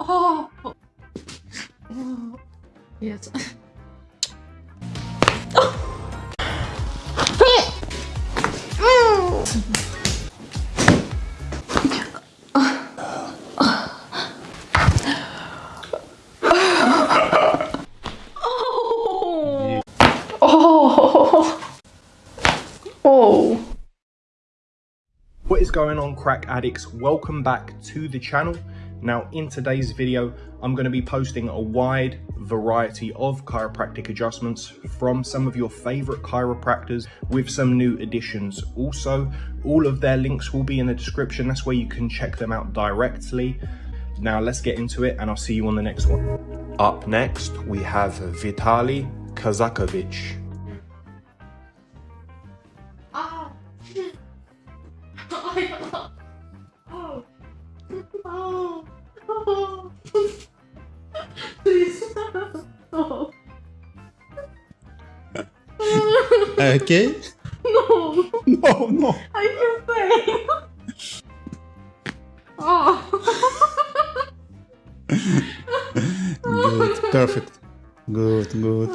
Oh. oh. Yes. Oh. Oh. Oh. What is going on crack addicts? Welcome back to the channel. Now in today's video, I'm going to be posting a wide variety of chiropractic adjustments from some of your favorite chiropractors with some new additions. Also, all of their links will be in the description. That's where you can check them out directly. Now let's get into it and I'll see you on the next one. Up next, we have Vitali Kazakevich. Okay? No. No, no. I feel pain. Oh. Good, perfect. Good, good.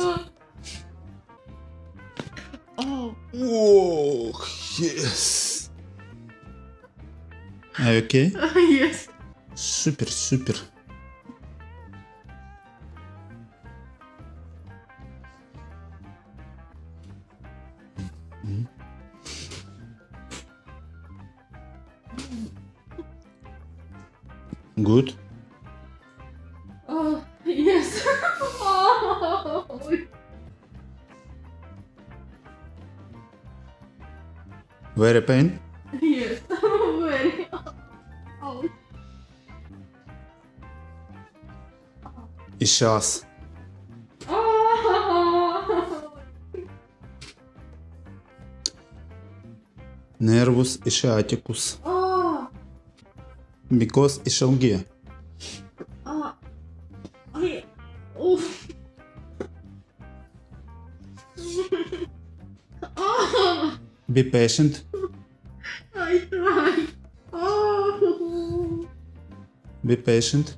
Oh. Whoa, yes. Are you okay? Yes. Super, super. Good? Oh, yes. oh. Very pain? Yes, very. Oh. It's us. Nervus ischiaticus. Oh. Because ischialgia. Ah. Ay. Oof. Ah. Be patient. I tried. Oh. Be patient.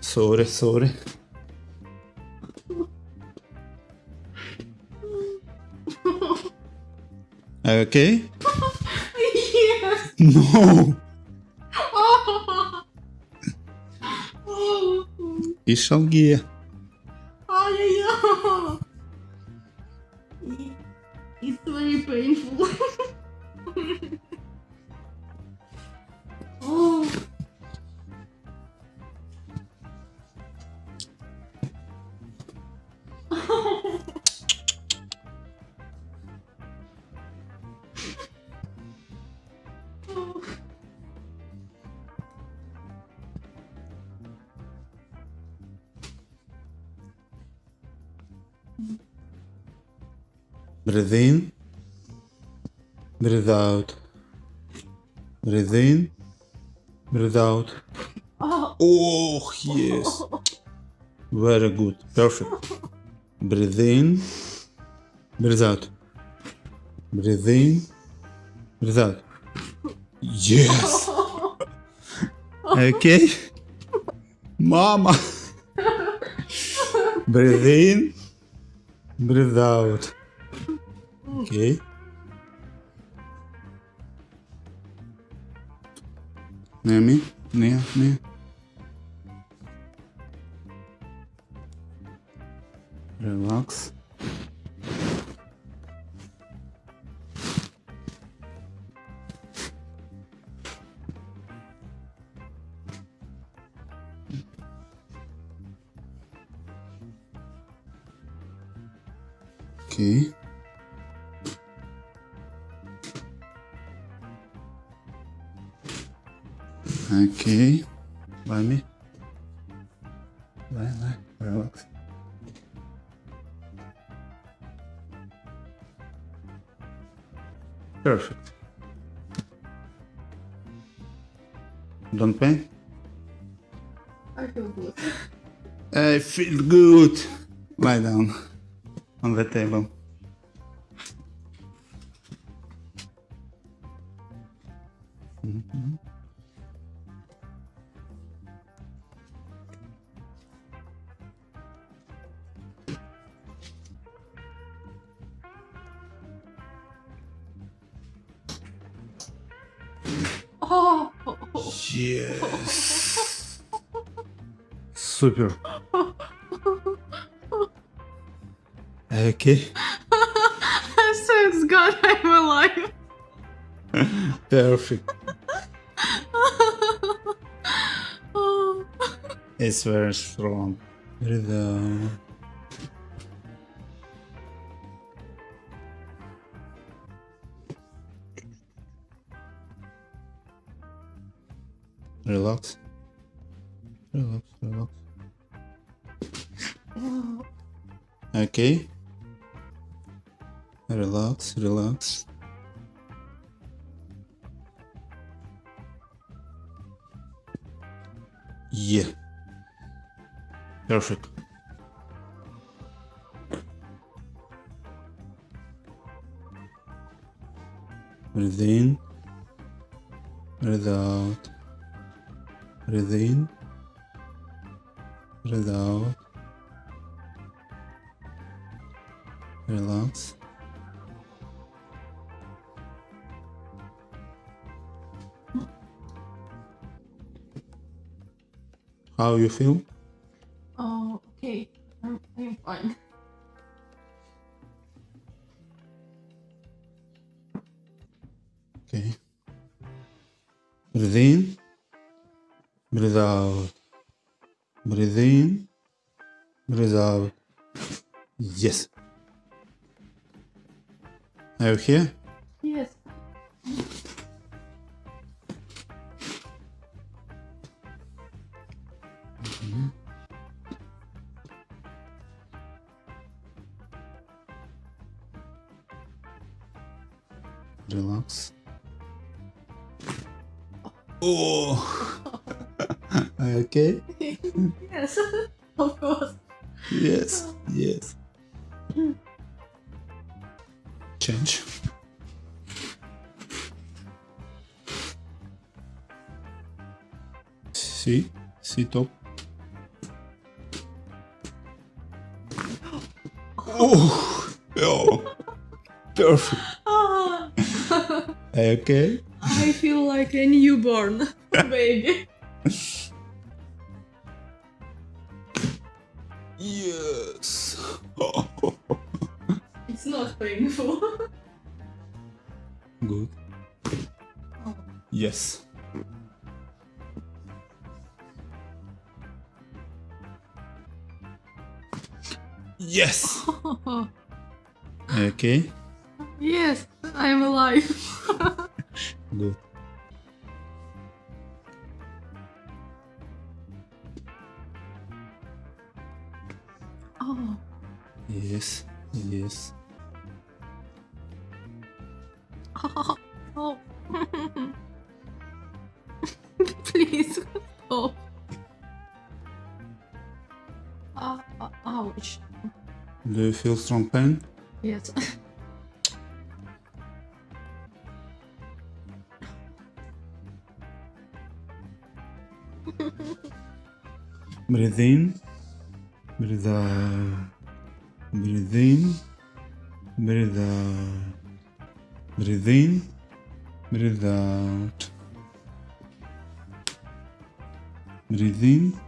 Sorry, sorry. Okay? Yes. No. Oh. Oh. Ischialgia. Ay, Breathe in. Breathe out. Breathe in. Breathe out. Oh. Oh, yes. Very good. Perfect. Breathe in. Breathe out. Breathe in. Breathe out. Yes. Okay. Mama. Breathe in. Breathe out. Okay. Near me. Near, near. Relax. Okay. Okay. Super. Okay. thanks God I'm alive. Perfect. It's very strong. Rhythm. Relax. Relax, relax. Okay. Relax, relax. Yeah. Perfect. Breathe in. Breathe out. Breathe in. Breathe out. How you feel? Oh! Perfect. Ah, okay? I feel like a newborn baby. Yes. It's not painful. Good. Oh. Yes. Yes. Okay. yes, I'm alive. Strong pain? Yes. Uh, uh, breathe in. Breathe out. Breathe in. Breathe out. Breathe in. Breathe out. Breathe in.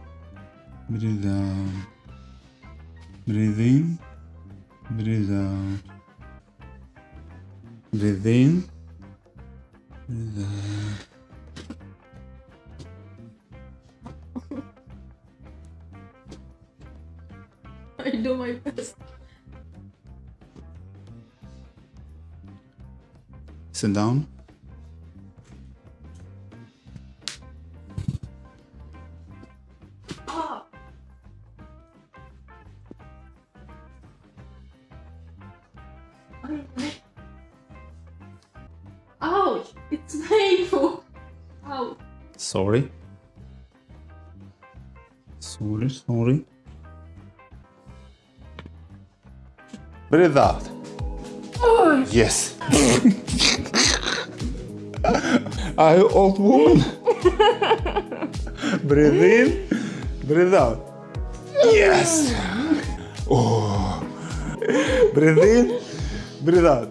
Sit down. Ah. Ouch! It's painful. Ouch. Sorry. Sorry, sorry. Breathe out. Oh, Yes. Are you old woman? breathe in, breathe out. Yes. Oh. Breathe in, breathe out.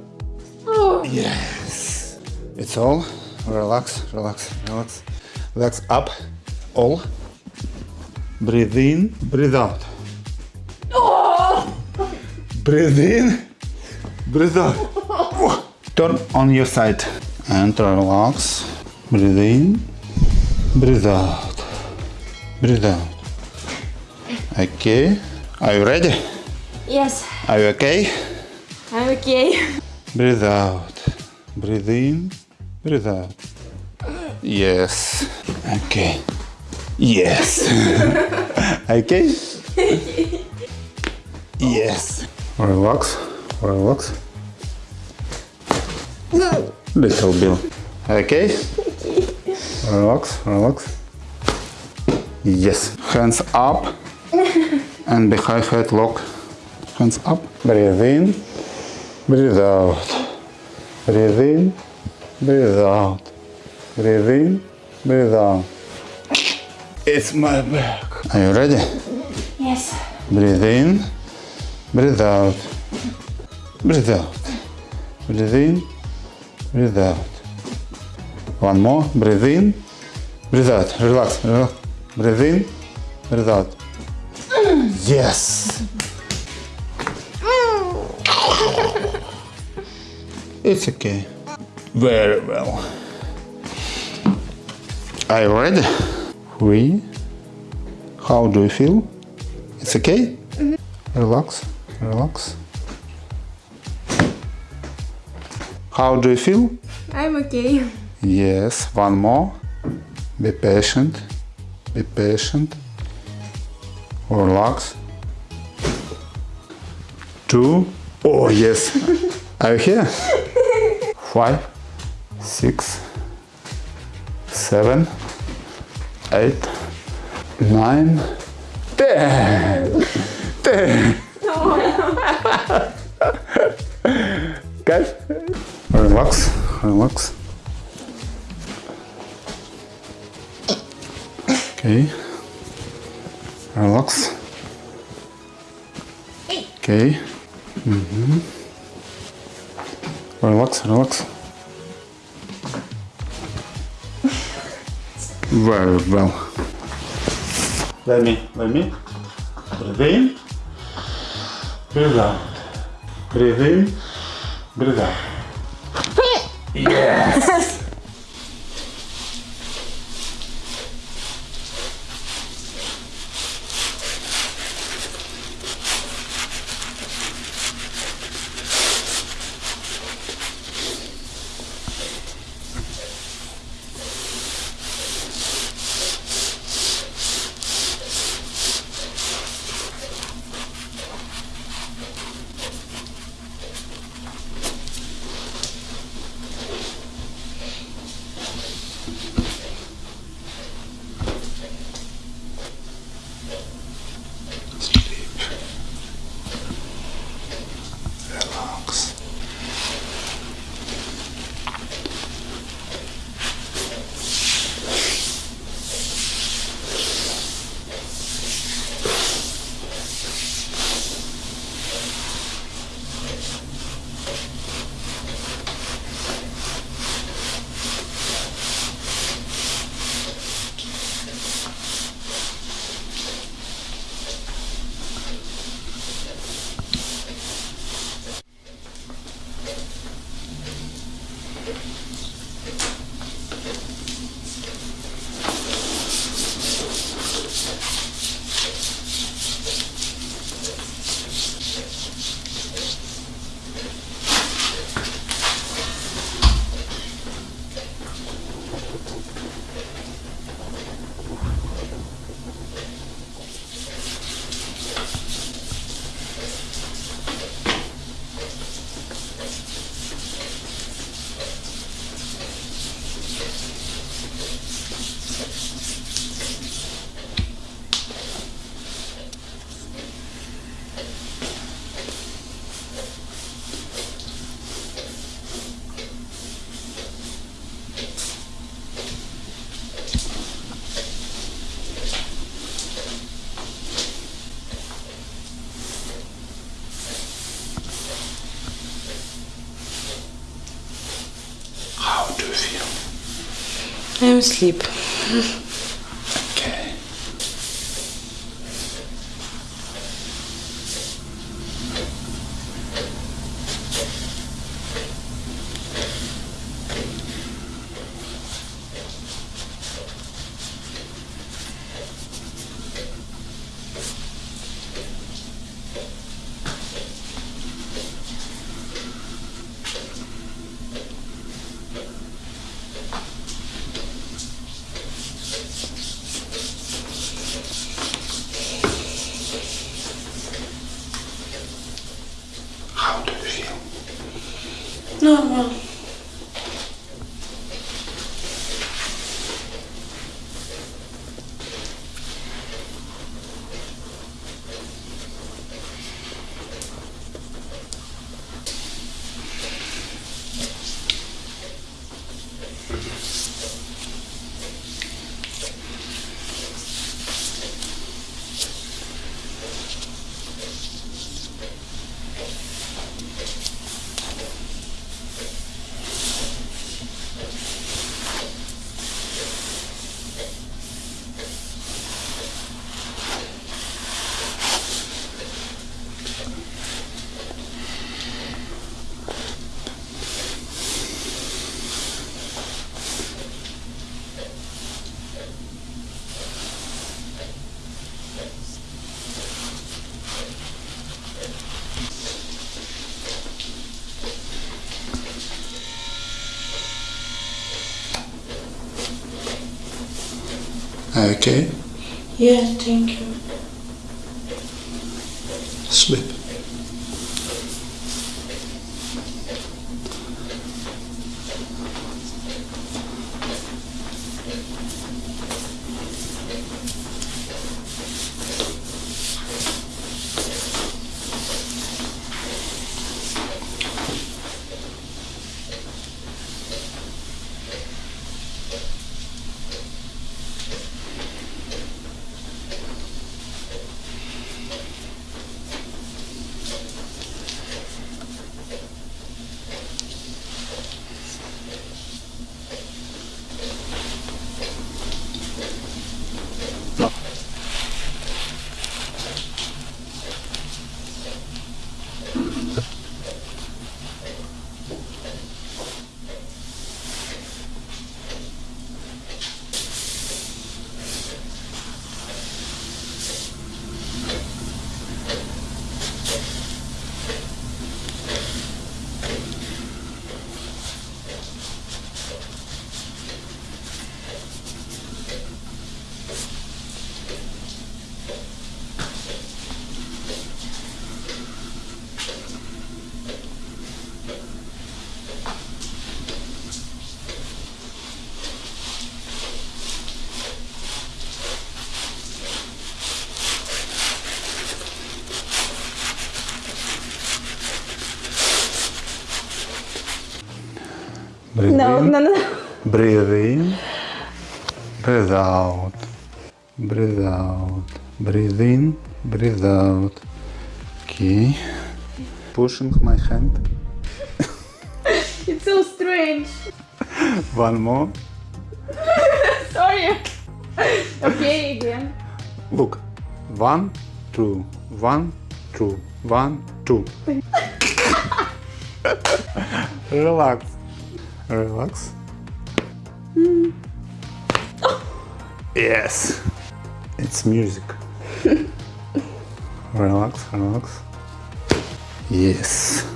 Oh. Yes. It's all. Relax, relax, relax. Legs up. All. Breathe in, breathe out. Oh. Breathe in, breathe out. Turn on your side and relax. Breathe in, breathe out. Breathe out. Okay. Are you ready? Yes, Are you okay? I'm okay. Breathe out. Breathe in, breathe out. Yes. Okay. Yes. okay? yes. Relax. Relax. Little Bill. Okay? Relax, relax. Yes. Hands up and behind head lock. Hands up. Breathe in. Breathe out. Breathe in. Breathe out. Breathe in. Breathe out. It's my back. Are you ready? Yes. Breathe in. Breathe out. Breathe out. Breathe in. Breathe out. One more. Breathe in. Breathe out. Relax. Relax. Breathe in. Breathe out. Yes. It's okay. Very well. Are you ready? Three. How do you feel? It's okay? Mm-hmm. Relax, relax. How do you feel? I'm okay. Yes, one more. Be patient. Be patient. Relax. Two. Oh, yes. Are you here? Five, six, seven, eight, nine, ten. Ten. Guys, relax, relax. Okay. Relax. Okay. Mm-hmm. Relax, relax. Very well. Let me, let me. Breathe in. Breathe out. Breathe in. Breathe out. Yes. I'm asleep. Okay. How do you feel? Normal. Okay. Yeah, thank you. Sleep. Breathe Hm? No, no, no. Breathe in. Breathe out. Breathe out. Breathe in. Breathe out. Okay. Pushing my hand. It's so strange. One more. Sorry. Okay, again. Look. One, two, one, two, one, two. Relax. Relax. Mm. Oh. Yes. It's music. relax, relax. Yes.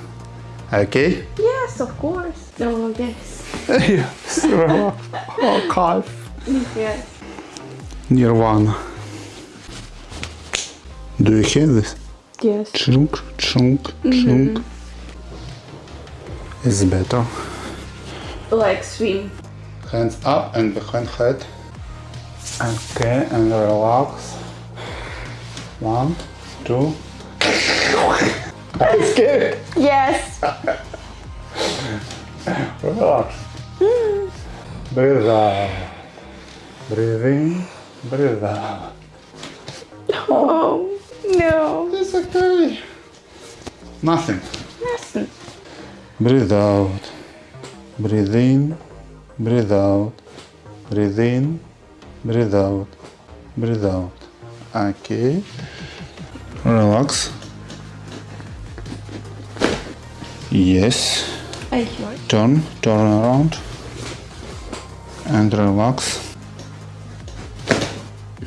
Okay? Yes, of course. No, yes. yes, relax. Oh, calf. Yes. Nirvana. Do you hear this? Yes. Chunk, chunk, chunk. Mm -hmm. It's better. Like swim. Hands up and behind head. Okay, and relax. One, two. I'm scared. Yes. Relax. Breathe out. Breathe in. Breathe out. Oh, no. It's okay. Nothing. Nothing. Breathe out. Breathe in. Breathe out. breathe in, breathe out, breathe out. Okay. Relax. Yes. Turn, turn around. And relax.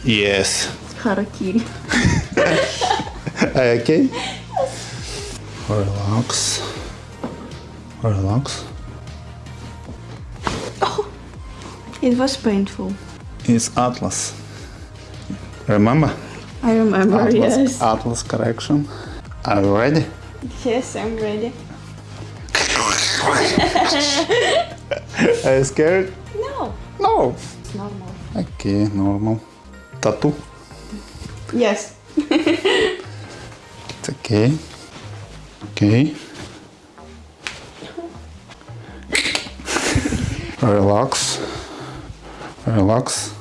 Yes. Harakiri. Okay? Relax. Relax. It was painful. It's Atlas. Remember? I remember, Atlas, yes. Atlas correction. Are you ready? Yes, I'm ready. Are you scared? No, No. it's normal. Okay, normal. Tattoo. Yes. It's okay. Okay. Relax. Uh, relax.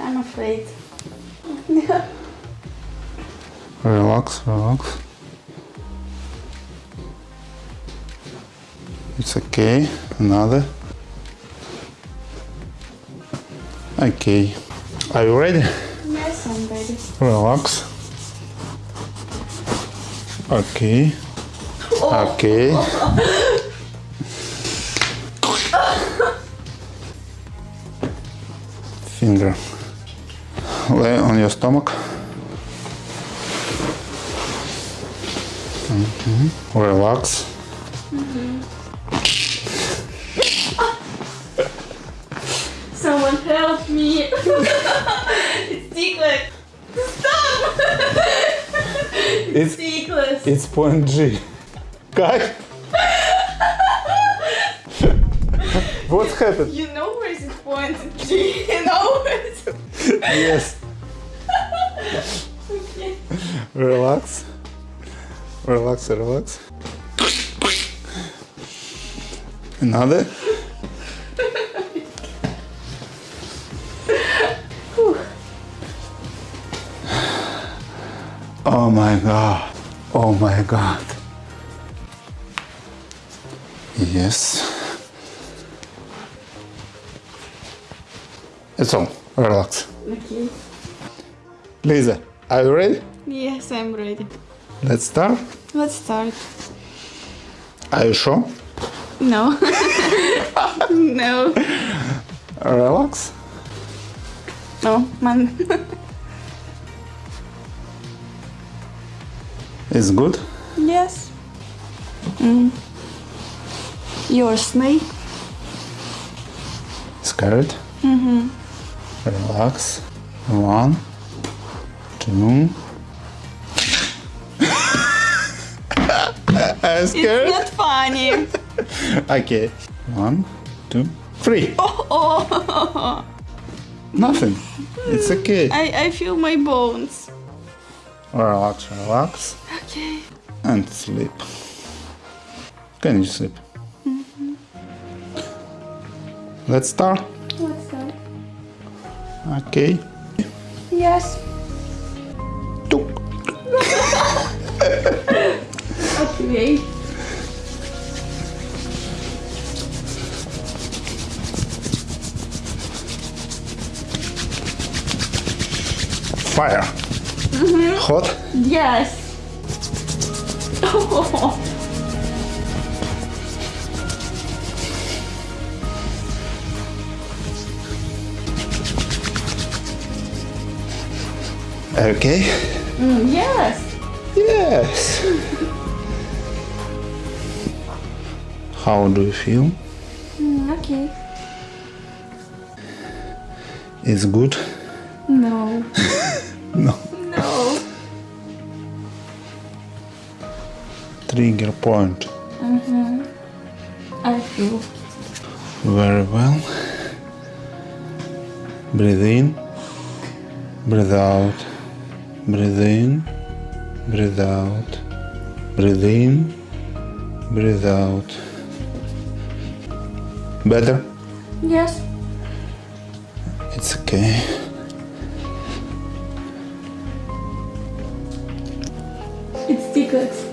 I'm afraid. Uh, relax, relax. Uh, it's okay. Another. Okay. Are you ready? Yes, I'm ready. Relax. Okay. Oh. Okay. Finger. Lay on your stomach. Mhm. Relax. Someone help me! it's ticklish! Stop! It's ticklish! it's point G. Guys. what happened? You know where is it point G? You know where is it? Yes. Okay. Relax. Relax, relax. Another. Oh my god. Oh my god. Yes. It's all. Relax. Okay. Lisa, are you ready? Yes, I'm ready. Let's start. Let's start. Are you sure? No. no. Relax. No, man. It's good. yes. Mm. You're a snake. Scared. Mm-hmm. Relax. One, two. I'm It's not funny. Okay. One, two, three. oh, oh. Nothing. It's okay. I, I feel my bones. Relax, relax, Okay. and sleep. Can you sleep? Mm-hmm. Let's start. Let's start. Okay. Yes. Okay. Fire. Mm-hmm. Hot. Yes. Okay. Mm, yes. Yes. How do you feel? Mm, okay. It's good? No. No. No. Trigger point. Mm-hmm. I feel. Very well. Breathe in. Breathe out. Breathe in. Breathe out. Breathe in. Breathe out. Better? Yes. It's okay. It's tickets.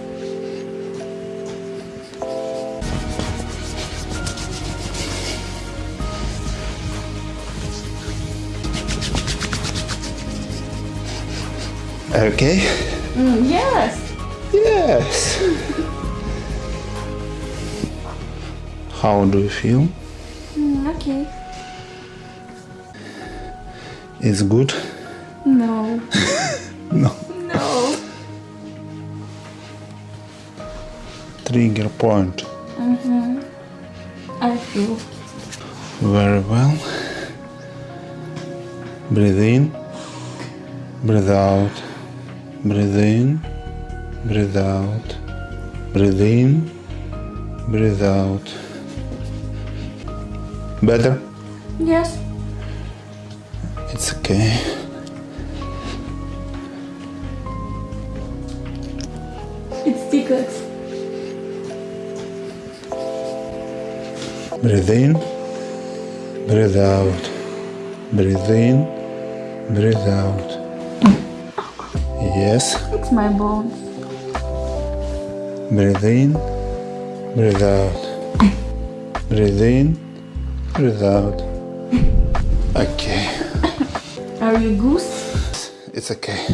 Okay? Mm, yes. Yes. How do you feel? Mm, okay. It's good? No. No. No. Trigger point. I feel. Very well. Breathe in. Breathe out. Breathe in. Breathe out. Breathe in. Breathe out. Better? Yes. It's okay. It's tickets. Breathe in. Breathe out. Breathe in. Breathe out. Yes. It's my bones. Breathe in, breathe out. Breathe in, breathe out. Okay, Are you goose? it's okay.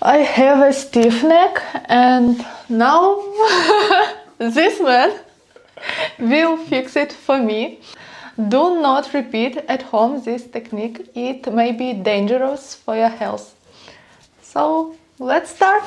I have a stiff neck and now this man will fix it for me. Do not repeat at home this technique. It may be dangerous for your health. So let's start.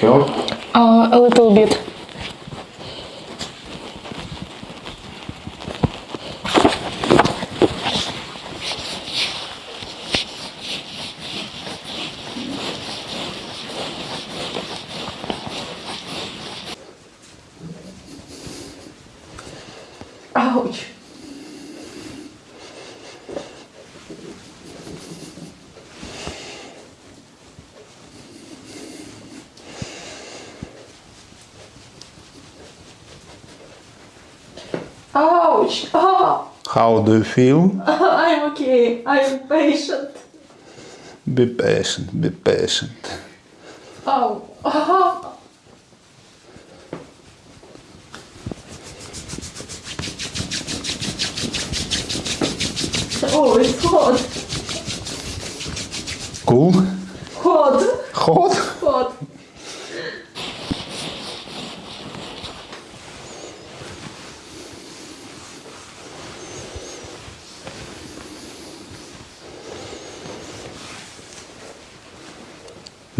Does How do you feel? I'm okay. I'm patient. Be patient, be patient. Oh. Oh. Oh, it's hot. Cool? Hot. Hot? Hot.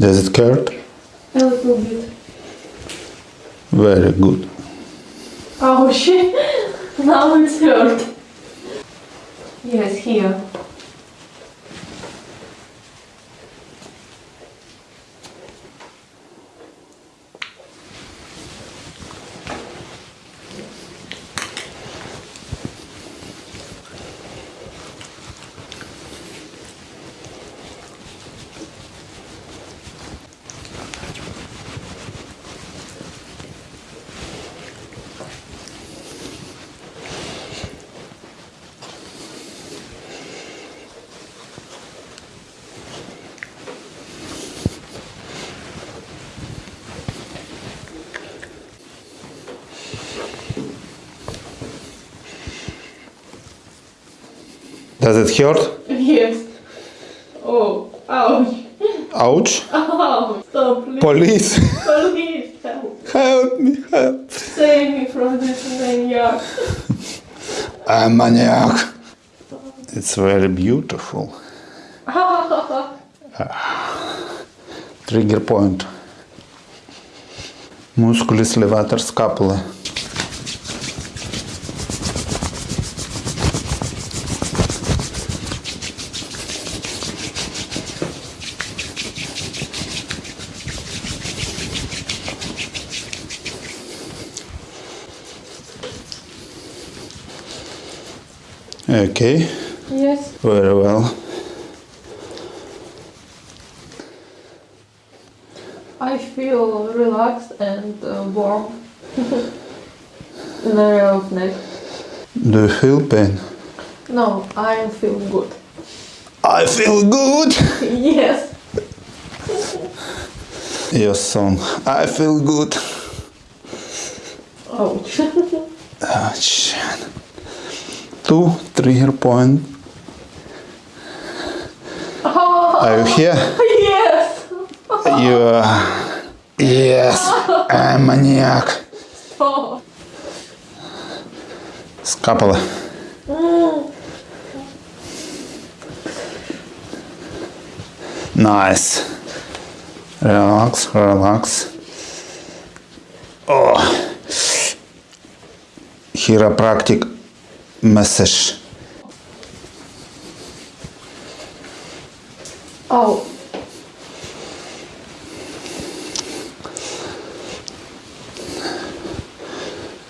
Does it hurt? A little bit. Very good. Ouch. now it's hurt. Yes, here. It hurt? Yes. Oh, ouch. Ouch. Oh, stop, please. Police. Please help. Help me, help. Save me from this maniac. I'm maniac. It's very beautiful. Trigger point. Musculis levator scapula. Okay, Yes. very well. I feel relaxed and uh, warm in the area of neck. Do you feel pain? No, I feel good. I feel good. Yes. Your song. I feel good. Ouch. Ouch. Two trigger point. Are you here? yes. You are. Yes, I'm maniac. Oh. Скапала. Nice. Relax, relax. Oh. Chiropractic massage. Oh.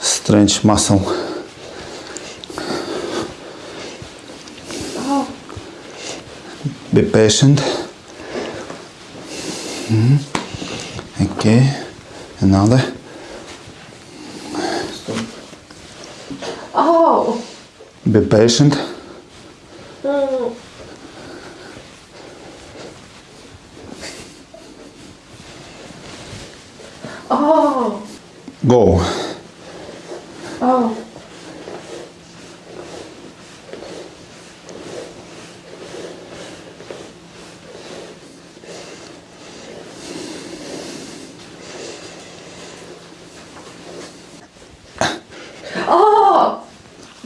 Strange muscle. Oh. Be patient. Mhm. Okay. Another. Be patient.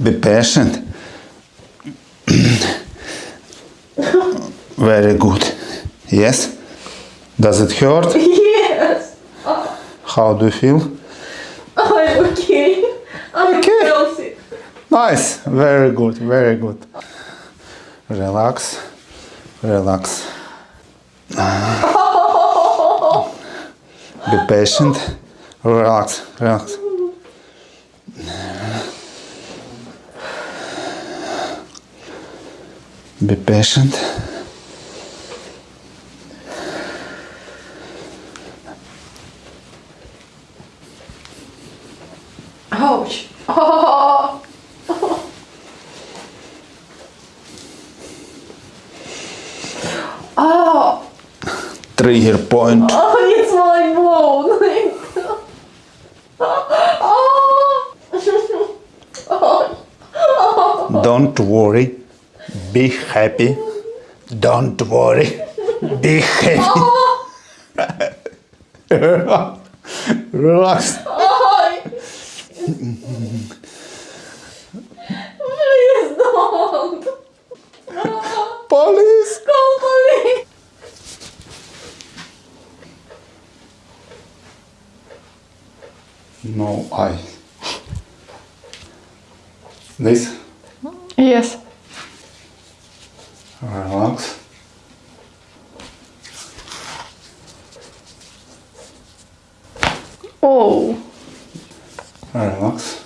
Be patient. Very good. Yes? Does it hurt? Yes. How do you feel? Oh, I'm okay. I'm Okay. healthy. Nice. Very good. Very good. Relax. Relax. Be patient. Relax. Relax. Be patient. Ouch. Oh. Oh. Trigger point. Oh, it's my bone. Oh. oh. Don't worry. Be happy. Don't worry. Be happy. Oh. Relax. Oh. Please don't. Police. Call police. No eye. This. Yes. Relax. Oh. Relax.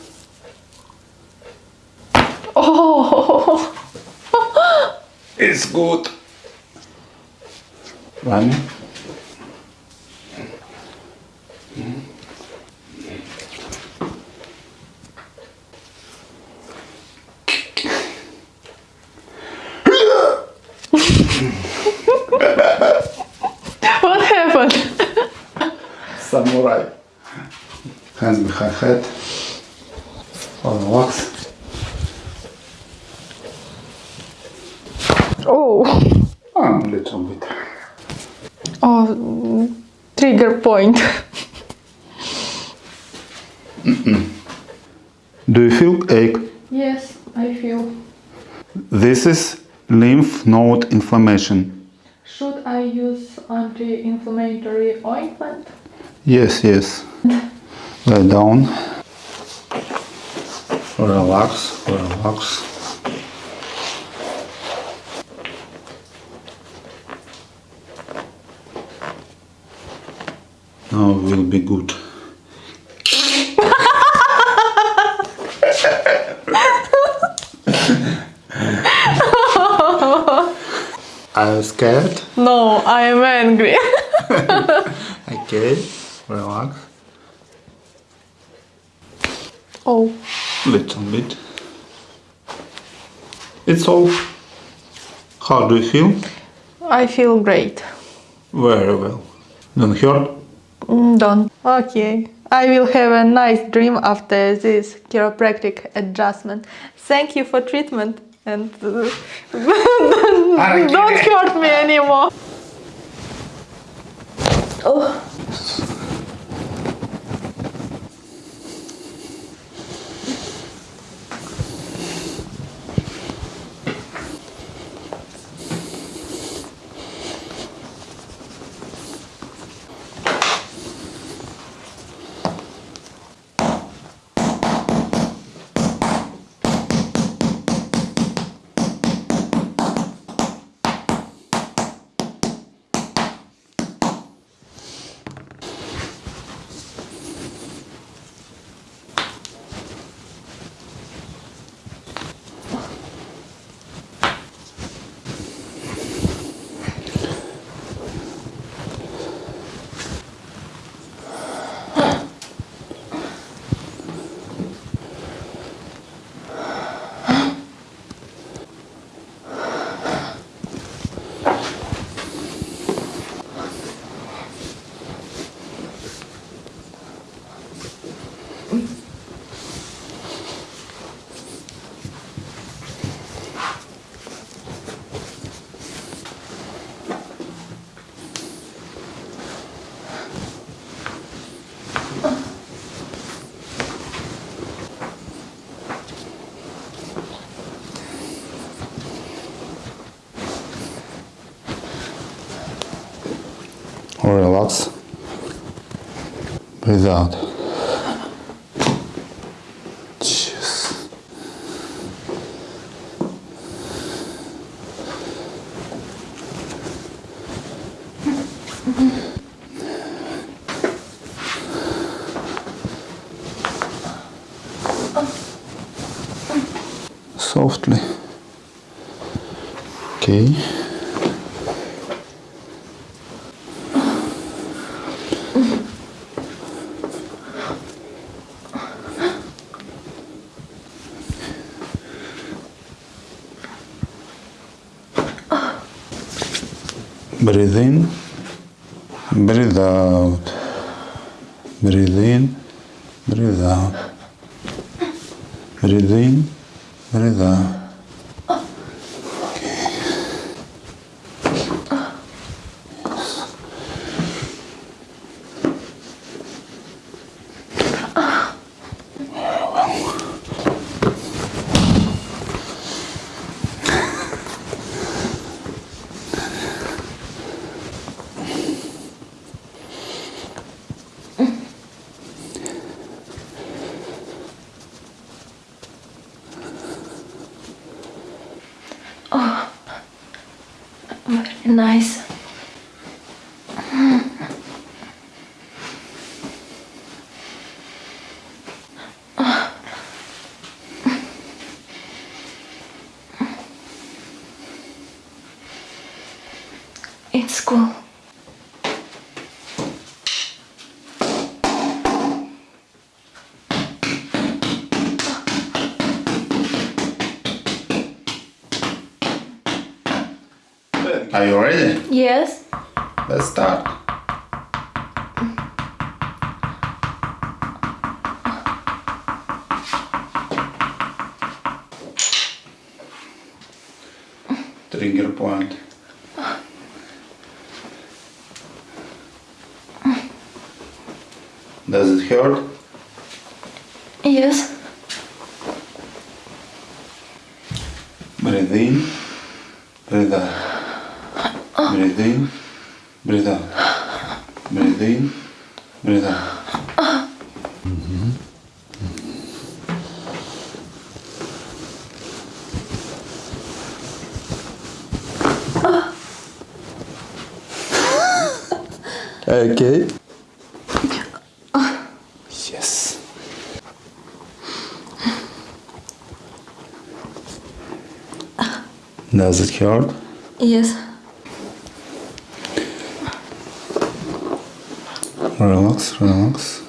Oh. It's good. One. What happened? Samurai. Hands behind head. Relax. Oh. A little bit. Oh. Trigger point. Do you feel ache? Yes, I feel. This is lymph node inflammation. Should I use anti-inflammatory ointment? Yes, yes. Lie down. Relax, relax. Now will be good. Are you scared? No, I am angry. Okay, relax. oh, Little bit. It's all. How do you feel? I feel great. Very well. Don't hurt? Mm, Don't. Okay. I will have a nice dream after this chiropractic adjustment. Thank you for treatment and uh, don't hurt me anymore. Oh. Relax. Breathe out. Jeez. Softly. Okay. Breathe in, breathe out. Breathe in, breathe out. Breathe in, breathe out. Very nice. It's cool. Are you ready? Yes. Let's start. Trigger point. Does it hurt? Yes. Breathe in, breathe ah. out. Breathe in, breathe out. Breathe in, breathe ah. out. Okay. Does it hurt? Yes. Relax, relax.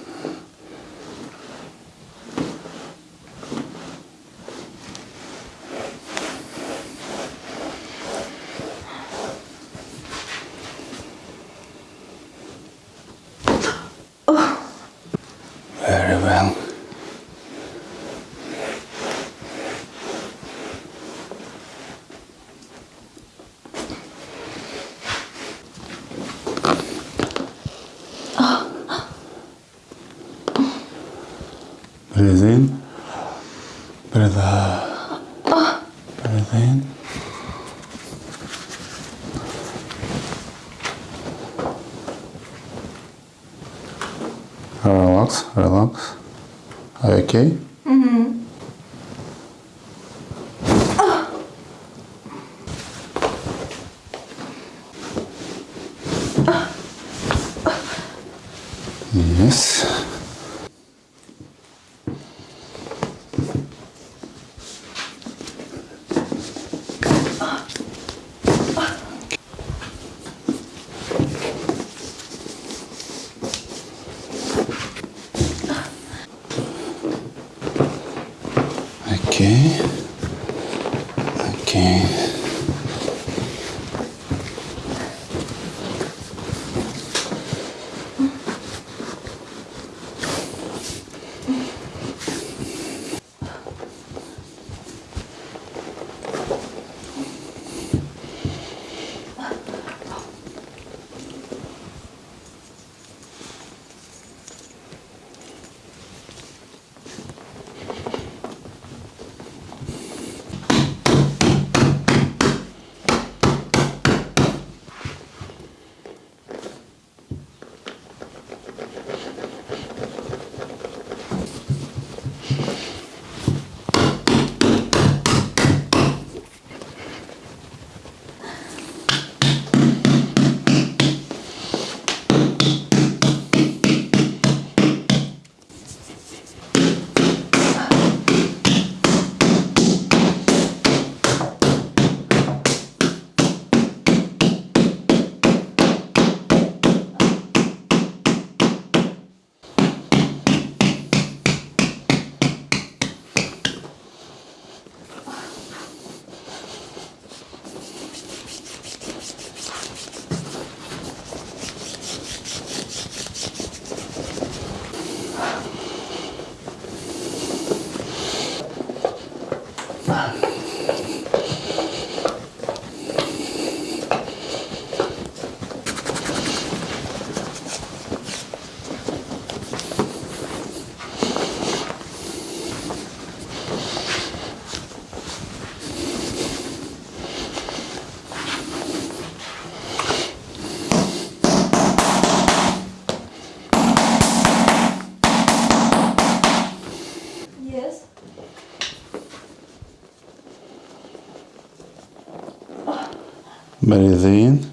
Breathe in.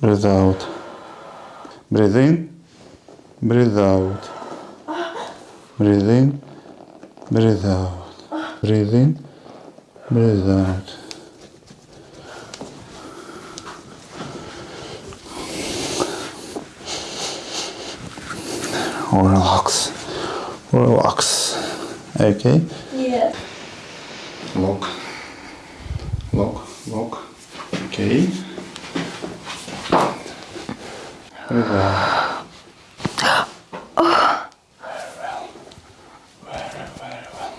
Breathe out. Breathe in. Breathe out. Breathe in. Breathe out. Breathe in. Breathe out. Relax. Relax. Okay. Yes. Lock. Lock. Lock. Okay. Very well. Very well. Very, very well.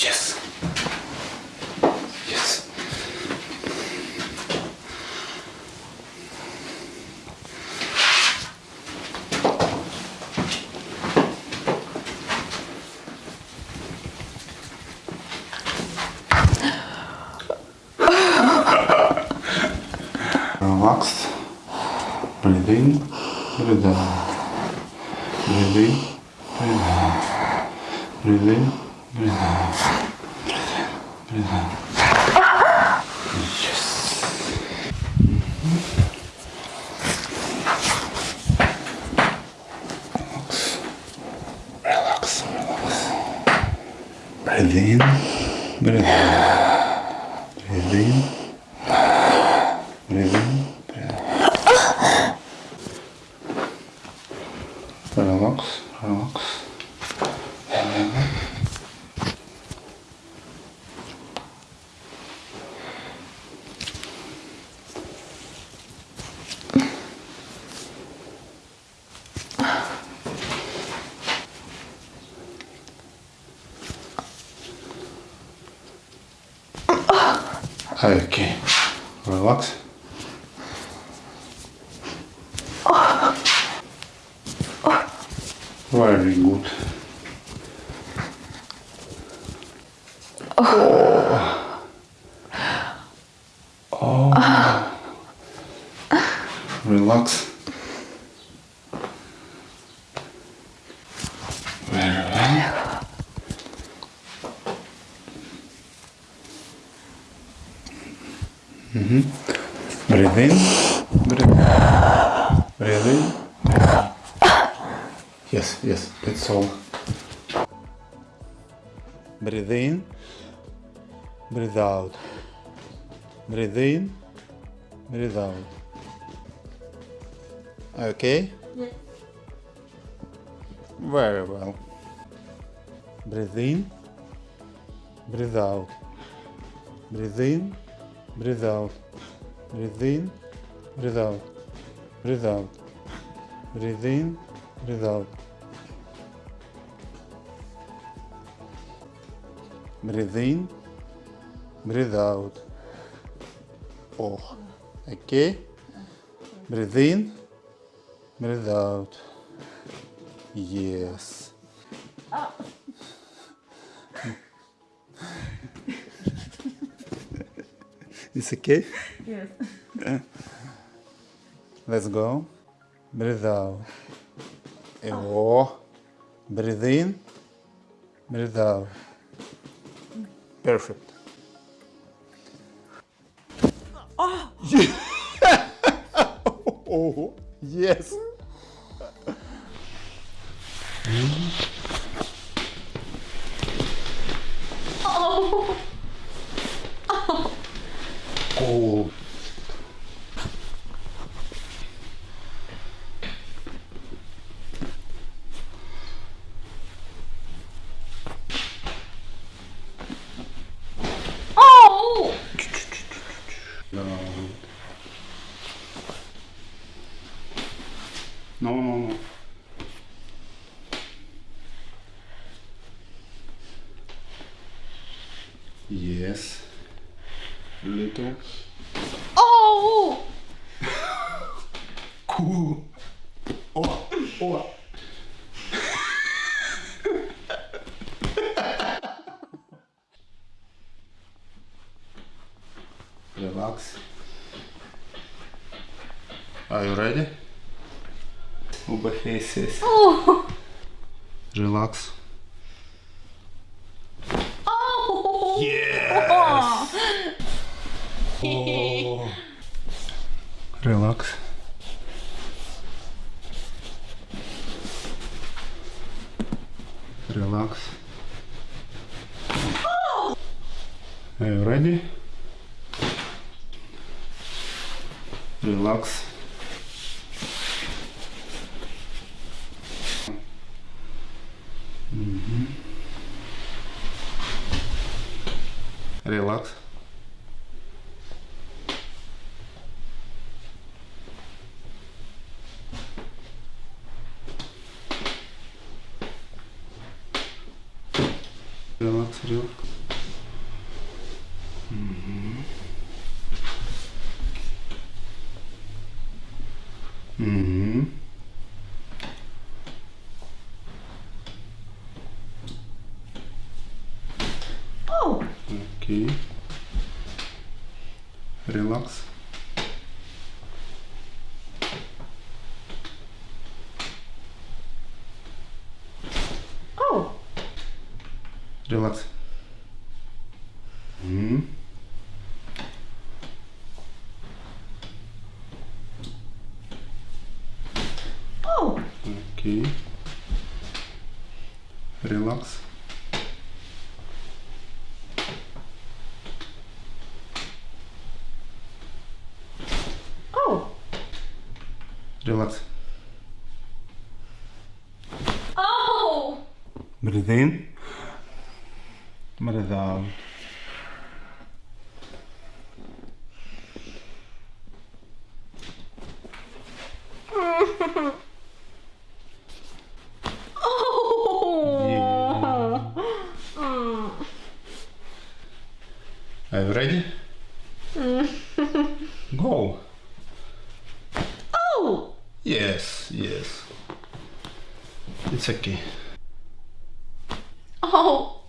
Yes. Yes. Relax. Breathe in. Breathe out. Breathe in. Breathe out. Breathe in. Breathe out. Breathe out. Yes. Breathe in. Breathe Okay? Yes. Very well. Breathe in. Breathe out. Breathe in. Breathe out. Breathe in. Breathe out. Breathe out. Breathe in. Breathe out. Breathe in. Breathe out. Oh. Okay. Breathe in. Breathe out. Yes. It's okay? Yes. Let's go. Breathe out. Oh. Breathe in. Breathe out. Perfect. Oh. yes. Oh yes. Mm-hmm. Оба faces. Relax. Oh! Yes. Oh. Relax. Relax. Are you ready? Relax. free relax. Oh. Relax. Oh. Breathe in. Yes, yes. It's okay. Oh.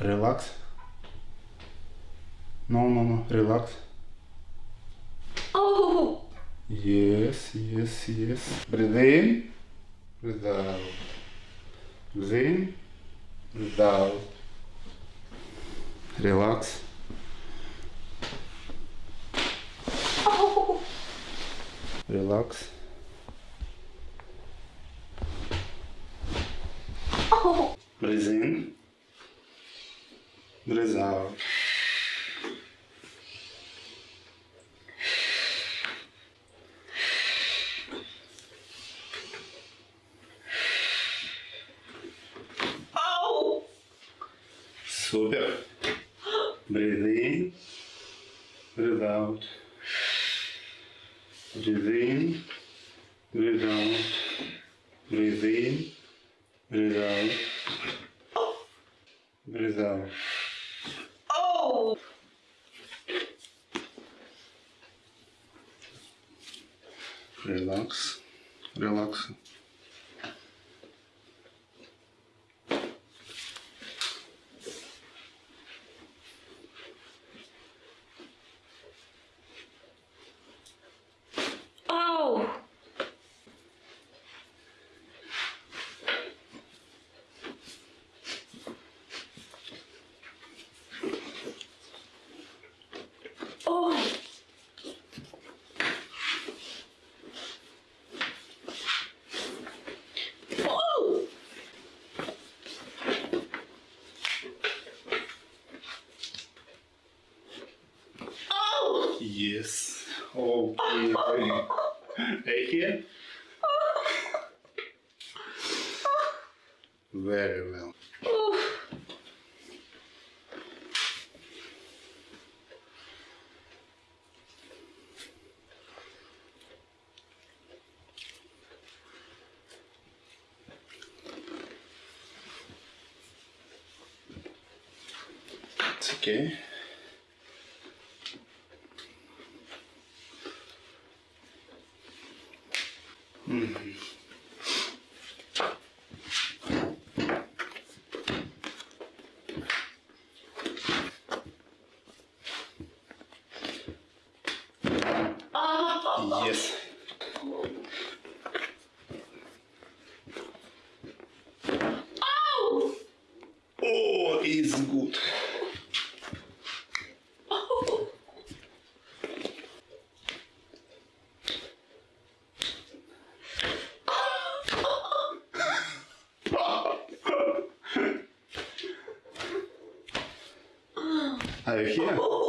Relax. No, no, no, relax. Oh. Yes, yes, yes. Breathe in, breathe out. Breathe in, breathe out. Relax. Relax. Oh. Breath in. Out. Yes. Okay. Again. Very well. Oh, yeah.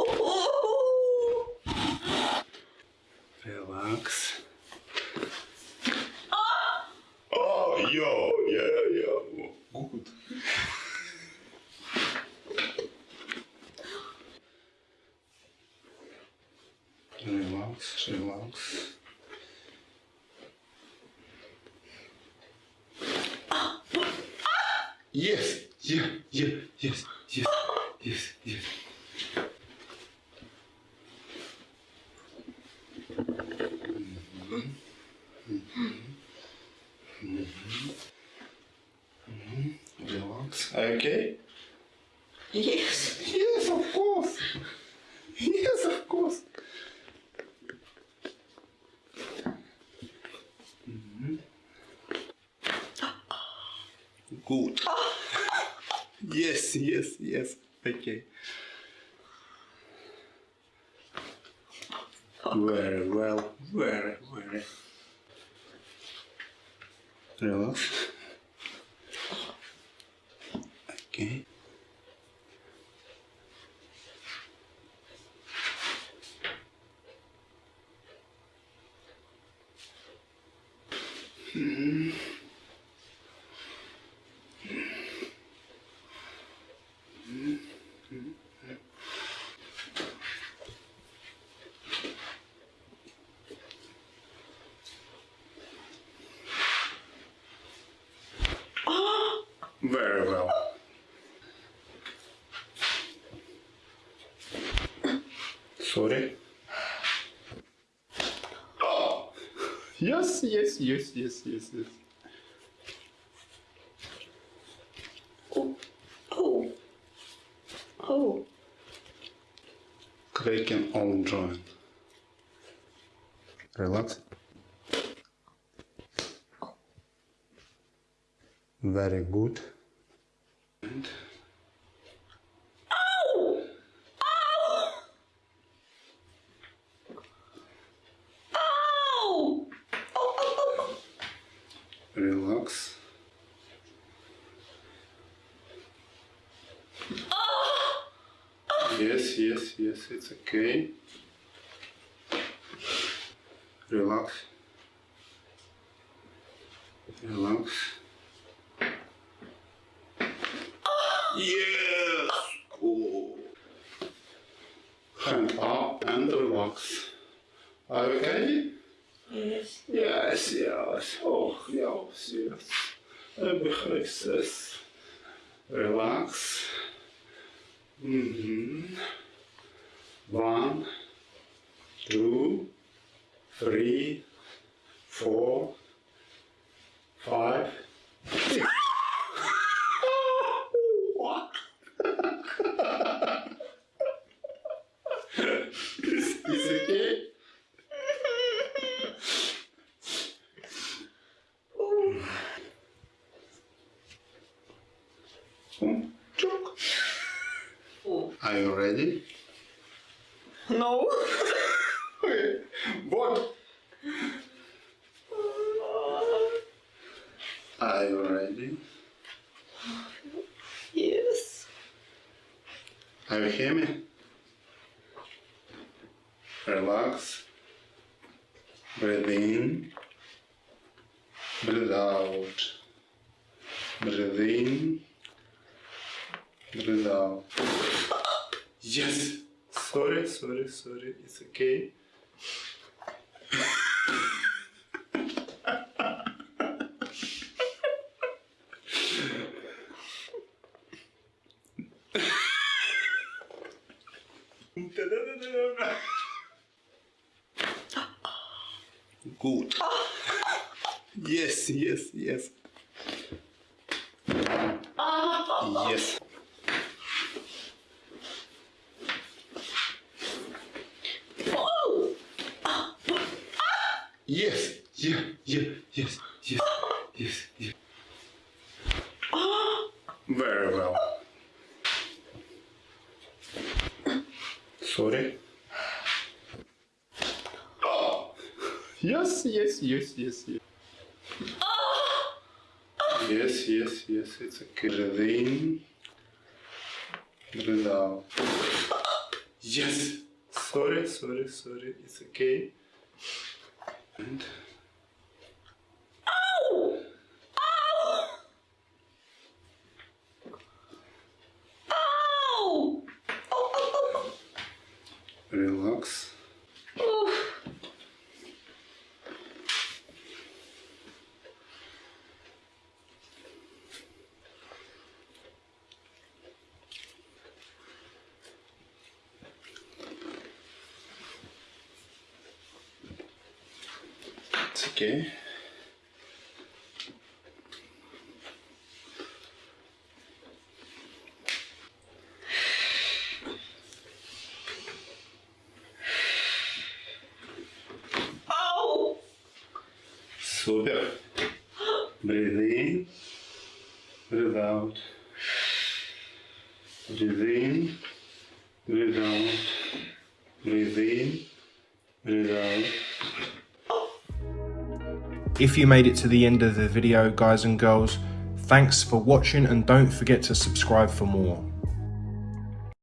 okay. Very well. Sorry. Oh. Yes, yes, yes, yes, yes, yes. Oh, oh, oh. Cracking all joint. Relax. Very good. And Oh! Oh, oh, oh, relax. Yes, yes, yes, it's okay. Relax. Relax. Yes! Cool. Hand up and relax. Are you okay? yes. Yes, yes. Oh, yes, yes. Embraces. Relax. Mm-hmm. One, two, three, four, five, six. what? is, is it okay? Hmm, Joke. Are you ready? No. Okay. What? Are you ready? Yes. Are you hear me? Relax. Breathe in. Breathe out. Breathe in. Breathe out. Yes. Sorry, sorry, sorry. It's okay. Good. Yes, yes, yes. Yes. Yes, yeah, yeah, yes, yes, yes, yes. Very well. Sorry. Oh. Yes, yes, yes, yes, yes. Yes, yes, yes, it's okay. Breathe in. Breathe out. Yes. Sorry. It's okay Oh! Oh, oh, relax. oh. It's okay. Oh! Super. Breathe in. Breathe out. Breathe in. If you made it to the end of the video, guys and girls, thanks for watching and don't forget to subscribe for more.